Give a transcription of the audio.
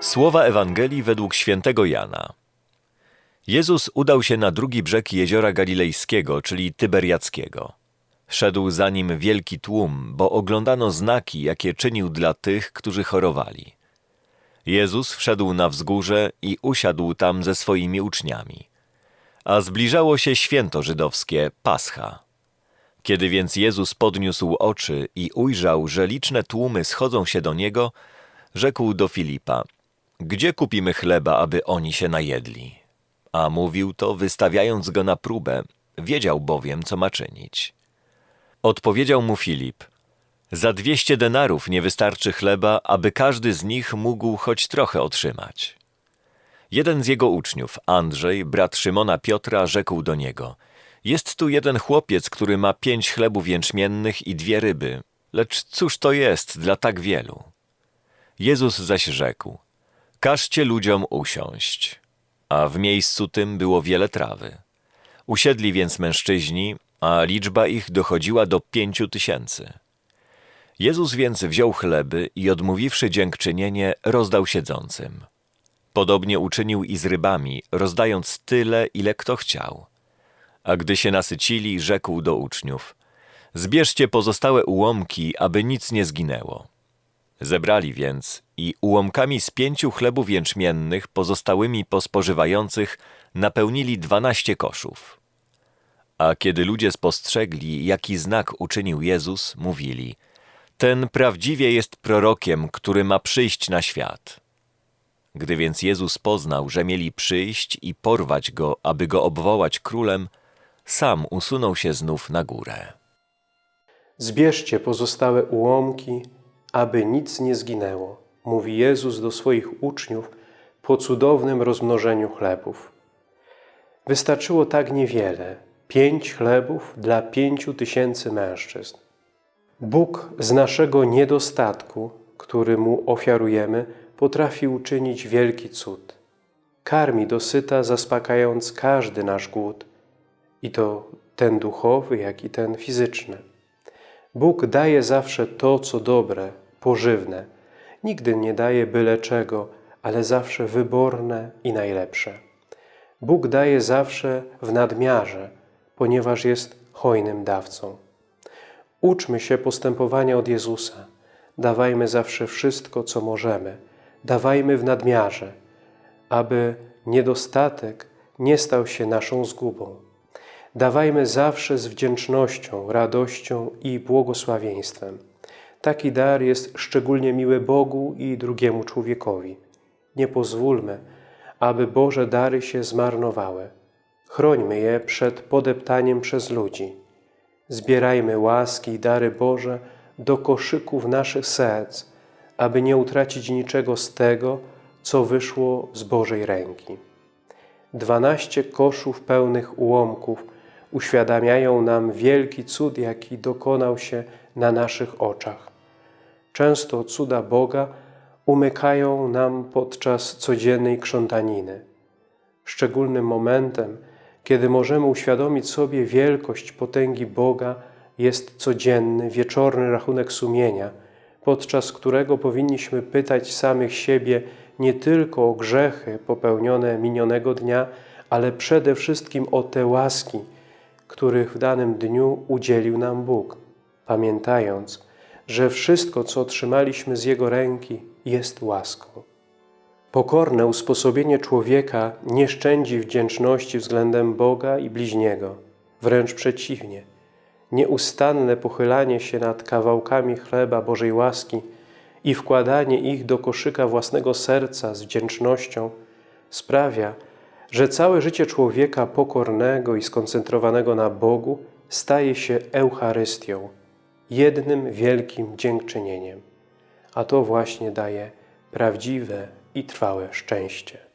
Słowa Ewangelii według świętego Jana. Jezus udał się na drugi brzeg jeziora galilejskiego, czyli Tyberiackiego. Szedł za nim wielki tłum, bo oglądano znaki, jakie czynił dla tych, którzy chorowali. Jezus wszedł na wzgórze i usiadł tam ze swoimi uczniami. A zbliżało się święto żydowskie, Pascha. Kiedy więc Jezus podniósł oczy i ujrzał, że liczne tłumy schodzą się do Niego, rzekł do Filipa, gdzie kupimy chleba, aby oni się najedli? A mówił to, wystawiając go na próbę, wiedział bowiem, co ma czynić. Odpowiedział mu Filip, za dwieście denarów nie wystarczy chleba, aby każdy z nich mógł choć trochę otrzymać. Jeden z jego uczniów, Andrzej, brat Szymona Piotra, rzekł do niego, jest tu jeden chłopiec, który ma pięć chlebów jęczmiennych i dwie ryby, lecz cóż to jest dla tak wielu? Jezus zaś rzekł, Każcie ludziom usiąść. A w miejscu tym było wiele trawy. Usiedli więc mężczyźni, a liczba ich dochodziła do pięciu tysięcy. Jezus więc wziął chleby i odmówiwszy dziękczynienie, rozdał siedzącym. Podobnie uczynił i z rybami, rozdając tyle, ile kto chciał. A gdy się nasycili, rzekł do uczniów: Zbierzcie pozostałe ułomki, aby nic nie zginęło. Zebrali więc i ułomkami z pięciu chlebów jęczmiennych pozostałymi po spożywających napełnili dwanaście koszów. A kiedy ludzie spostrzegli, jaki znak uczynił Jezus, mówili: Ten prawdziwie jest prorokiem, który ma przyjść na świat. Gdy więc Jezus poznał, że mieli przyjść i porwać go, aby go obwołać królem, sam usunął się znów na górę. Zbierzcie pozostałe ułomki, aby nic nie zginęło, mówi Jezus do swoich uczniów po cudownym rozmnożeniu chlebów. Wystarczyło tak niewiele, pięć chlebów dla pięciu tysięcy mężczyzn. Bóg z naszego niedostatku, który Mu ofiarujemy, potrafi uczynić wielki cud. Karmi dosyta, zaspokajając każdy nasz głód, i to ten duchowy, jak i ten fizyczny. Bóg daje zawsze to, co dobre, pożywne. Nigdy nie daje byle czego, ale zawsze wyborne i najlepsze. Bóg daje zawsze w nadmiarze, ponieważ jest hojnym dawcą. Uczmy się postępowania od Jezusa. Dawajmy zawsze wszystko, co możemy. Dawajmy w nadmiarze, aby niedostatek nie stał się naszą zgubą. Dawajmy zawsze z wdzięcznością, radością i błogosławieństwem. Taki dar jest szczególnie miły Bogu i drugiemu człowiekowi. Nie pozwólmy, aby Boże dary się zmarnowały. Chrońmy je przed podeptaniem przez ludzi. Zbierajmy łaski i dary Boże do koszyków naszych serc, aby nie utracić niczego z tego, co wyszło z Bożej ręki. Dwanaście koszów pełnych ułomków uświadamiają nam wielki cud, jaki dokonał się na naszych oczach. Często cuda Boga umykają nam podczas codziennej krzątaniny. Szczególnym momentem, kiedy możemy uświadomić sobie wielkość potęgi Boga, jest codzienny, wieczorny rachunek sumienia, podczas którego powinniśmy pytać samych siebie nie tylko o grzechy popełnione minionego dnia, ale przede wszystkim o te łaski, których w danym dniu udzielił nam Bóg, pamiętając, że wszystko, co otrzymaliśmy z Jego ręki, jest łaską. Pokorne usposobienie człowieka nie szczędzi wdzięczności względem Boga i bliźniego, wręcz przeciwnie. Nieustanne pochylanie się nad kawałkami chleba Bożej łaski i wkładanie ich do koszyka własnego serca z wdzięcznością sprawia, że całe życie człowieka pokornego i skoncentrowanego na Bogu staje się Eucharystią, jednym wielkim dziękczynieniem. A to właśnie daje prawdziwe i trwałe szczęście.